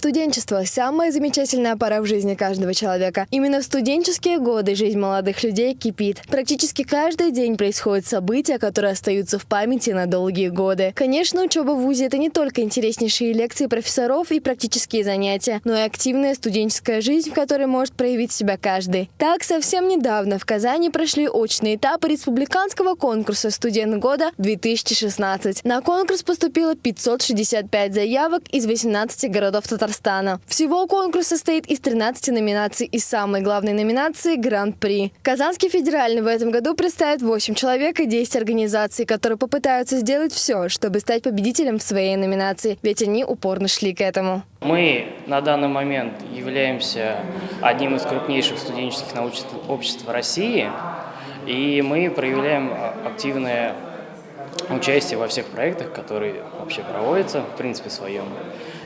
Студенчество – самая замечательная пора в жизни каждого человека. Именно в студенческие годы жизнь молодых людей кипит. Практически каждый день происходят события, которые остаются в памяти на долгие годы. Конечно, учеба в ВУЗе – это не только интереснейшие лекции профессоров и практические занятия, но и активная студенческая жизнь, в которой может проявить себя каждый. Так, совсем недавно в Казани прошли очные этапы республиканского конкурса «Студент года-2016». На конкурс поступило 565 заявок из 18 городов Татарстана. Татарстана. Всего конкурс состоит из 13 номинаций и самой главной номинации – Гран-при. Казанский федеральный в этом году представит 8 человек и 10 организаций, которые попытаются сделать все, чтобы стать победителем в своей номинации, ведь они упорно шли к этому. Мы на данный момент являемся одним из крупнейших студенческих научных обществ России, и мы проявляем активное участие во всех проектах, которые вообще проводятся, в принципе, своем.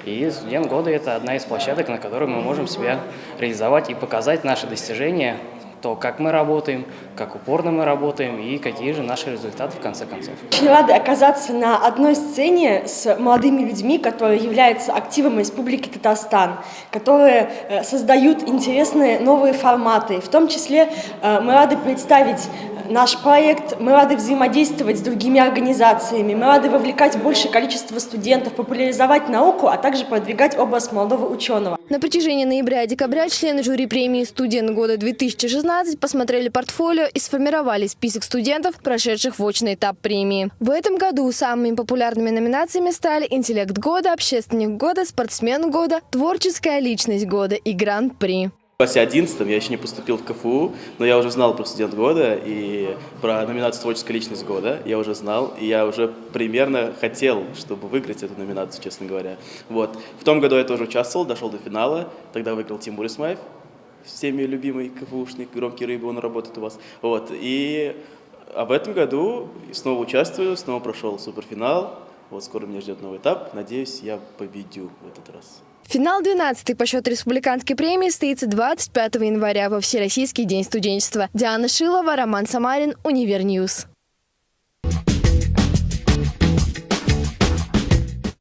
И студент года – это одна из площадок, на которой мы можем себя реализовать и показать наши достижения, то, как мы работаем, как упорно мы работаем и какие же наши результаты в конце концов. Очень рада оказаться на одной сцене с молодыми людьми, которые являются активом Республики Татарстан, которые э, создают интересные новые форматы. В том числе э, мы рады представить наш проект, мы рады взаимодействовать с другими организациями, мы рады вовлекать большее количество студентов, популяризовать науку, а также продвигать образ молодого ученого. На протяжении ноября и декабря члены жюри премии «Студент года-2016» посмотрели портфолио и сформировали список студентов, прошедших в очный этап премии. В этом году самыми популярными номинациями стали «Интеллект года», «Общественник года», «Спортсмен года», «Творческая личность года» и «Гран-при». В классе 11 я еще не поступил в КФУ, но я уже знал про студент года и про номинацию «Творческая личность года». Я уже знал, и я уже примерно хотел, чтобы выиграть эту номинацию, честно говоря. Вот. В том году я тоже участвовал, дошел до финала. Тогда выиграл Тимур Исмаев, всеми любимый КФУшник, громкий рыбы, он работает у вас. Вот. И а в этом году снова участвую, снова прошел суперфинал. Вот скоро меня ждет новый этап. Надеюсь, я победю в этот раз. Финал 12 по счету республиканской премии состоится 25 января во Всероссийский день студенчества. Диана Шилова, Роман Самарин, Univer News.